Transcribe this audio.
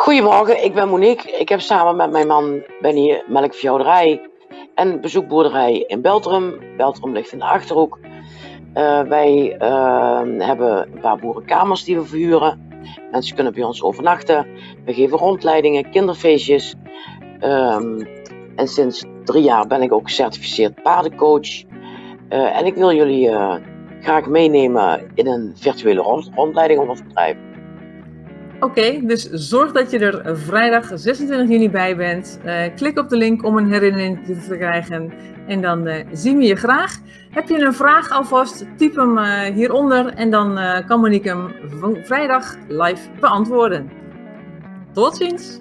Goedemorgen, ik ben Monique. Ik heb samen met mijn man Benny melkveehouderij en bezoekboerderij in Beltrum. Beltrum ligt in de Achterhoek. Uh, wij uh, hebben een paar boerenkamers die we verhuren. Mensen kunnen bij ons overnachten. We geven rondleidingen, kinderfeestjes. Um, en sinds drie jaar ben ik ook gecertificeerd paardencoach. Uh, en ik wil jullie graag meenemen in een virtuele rond rondleiding om ons bedrijf. Oké, dus zorg dat je er vrijdag 26 juni bij bent. Uh, klik op de link om een herinnering te krijgen. En dan uh, zien we je graag. Heb je een vraag alvast, typ hem uh, hieronder en dan kan Monique hem vrijdag live beantwoorden. Tot ziens!